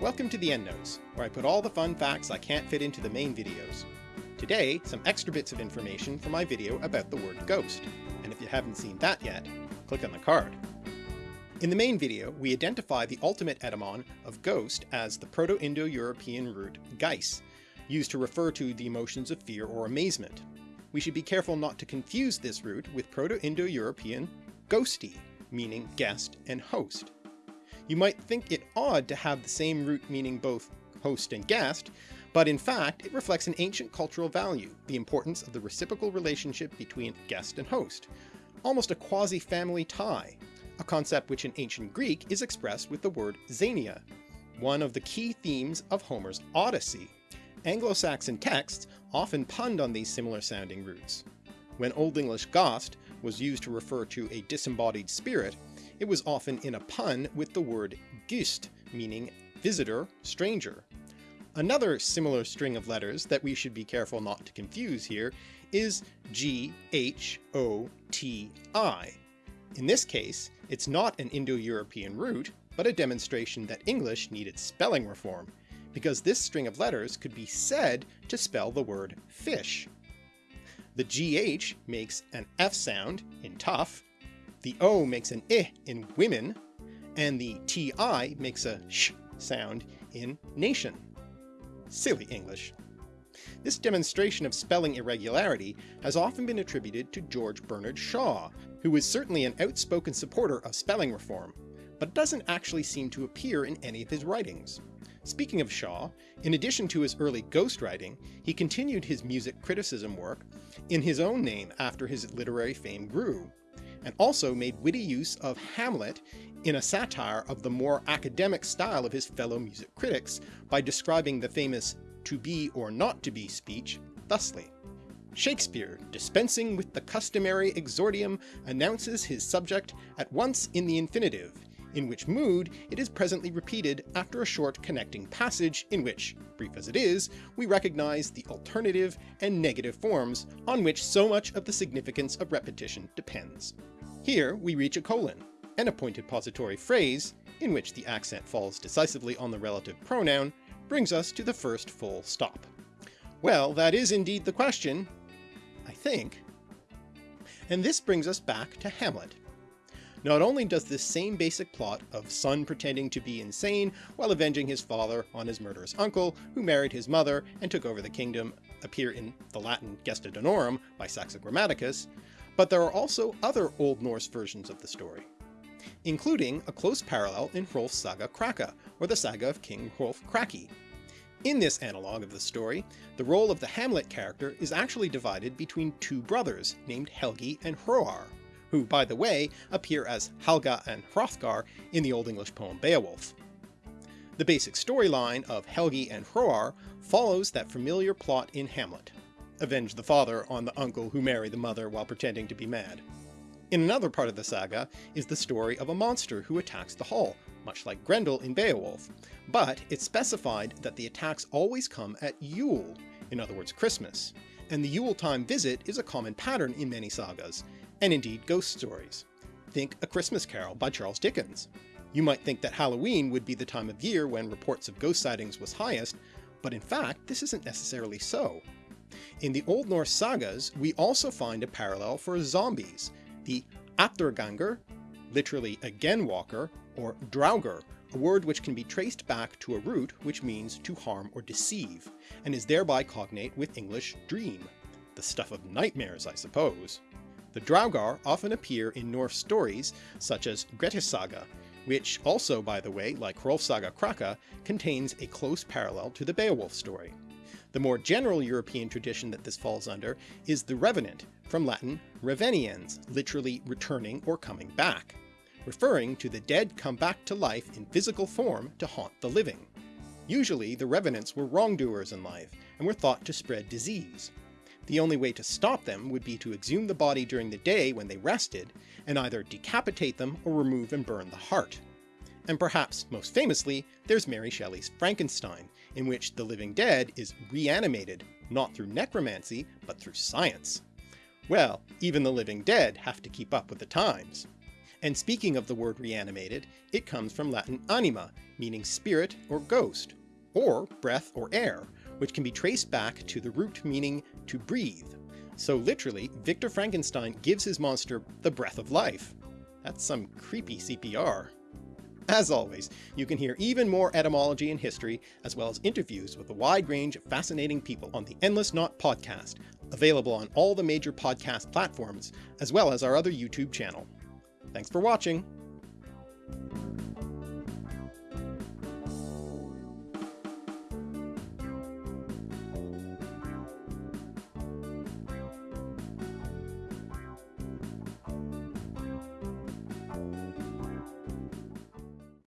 Welcome to the EndNotes, where I put all the fun facts I can't fit into the main videos. Today, some extra bits of information for my video about the word ghost, and if you haven't seen that yet, click on the card. In the main video, we identify the ultimate etymon of ghost as the Proto-Indo-European root geis, used to refer to the emotions of fear or amazement. We should be careful not to confuse this root with Proto-Indo-European ghosti, meaning guest and host. You might think it odd to have the same root meaning both host and guest, but in fact it reflects an ancient cultural value, the importance of the reciprocal relationship between guest and host, almost a quasi-family tie, a concept which in ancient Greek is expressed with the word xenia, one of the key themes of Homer's Odyssey. Anglo-Saxon texts often punned on these similar sounding roots. When Old English ghost was used to refer to a disembodied spirit, it was often in a pun with the word gyst, meaning visitor, stranger. Another similar string of letters that we should be careful not to confuse here is G-H-O-T-I. In this case, it's not an Indo-European root, but a demonstration that English needed spelling reform, because this string of letters could be said to spell the word fish. The GH makes an F sound in tough, the O makes an I in women, and the TI makes a sh sound in nation. Silly English. This demonstration of spelling irregularity has often been attributed to George Bernard Shaw, who was certainly an outspoken supporter of spelling reform, but doesn't actually seem to appear in any of his writings. Speaking of Shaw, in addition to his early ghostwriting, he continued his music criticism work in his own name after his literary fame grew, and also made witty use of Hamlet in a satire of the more academic style of his fellow music critics by describing the famous to be or not to be speech thusly. Shakespeare, dispensing with the customary exordium, announces his subject at once in the infinitive, in which mood it is presently repeated after a short connecting passage in which, brief as it is, we recognize the alternative and negative forms on which so much of the significance of repetition depends. Here we reach a colon, an appointed pository phrase, in which the accent falls decisively on the relative pronoun, brings us to the first full stop. Well, that is indeed the question, I think. And this brings us back to Hamlet, not only does this same basic plot of son pretending to be insane while avenging his father on his murderous uncle, who married his mother and took over the kingdom, appear in the Latin Gesta Danorum by Saxo Grammaticus, but there are also other Old Norse versions of the story, including a close parallel in Hrolf's Saga Kraka, or the saga of King Hrolf Kraki. In this analogue of the story, the role of the Hamlet character is actually divided between two brothers named Helgi and Hroar, who, by the way, appear as Halga and Hrothgar in the Old English poem Beowulf. The basic storyline of Helgi and Hroar follows that familiar plot in Hamlet. Avenge the father on the uncle who married the mother while pretending to be mad. In another part of the saga is the story of a monster who attacks the hall, much like Grendel in Beowulf, but it's specified that the attacks always come at Yule, in other words Christmas, and the Yule time visit is a common pattern in many sagas, and indeed ghost stories. Think A Christmas Carol by Charles Dickens. You might think that Halloween would be the time of year when reports of ghost sightings was highest, but in fact this isn't necessarily so. In the Old Norse sagas, we also find a parallel for zombies, the Athurgangur, literally again walker, or Draugr, a word which can be traced back to a root which means to harm or deceive, and is thereby cognate with English dream. The stuff of nightmares, I suppose. The Draugr often appear in Norse stories such as Grettis Saga, which also, by the way, like Hrolf's Saga Kraka, contains a close parallel to the Beowulf story. The more general European tradition that this falls under is the Revenant, from Latin reveniens, literally returning or coming back, referring to the dead come back to life in physical form to haunt the living. Usually the Revenants were wrongdoers in life, and were thought to spread disease, the only way to stop them would be to exhume the body during the day when they rested, and either decapitate them or remove and burn the heart. And perhaps most famously, there's Mary Shelley's Frankenstein, in which the living dead is reanimated, not through necromancy, but through science. Well, even the living dead have to keep up with the times. And speaking of the word reanimated, it comes from Latin anima, meaning spirit or ghost, or breath or air, which can be traced back to the root meaning to breathe. So literally, Victor Frankenstein gives his monster the breath of life. That's some creepy CPR. As always, you can hear even more etymology and history, as well as interviews with a wide range of fascinating people on the Endless Knot podcast, available on all the major podcast platforms, as well as our other YouTube channel. Thanks for watching!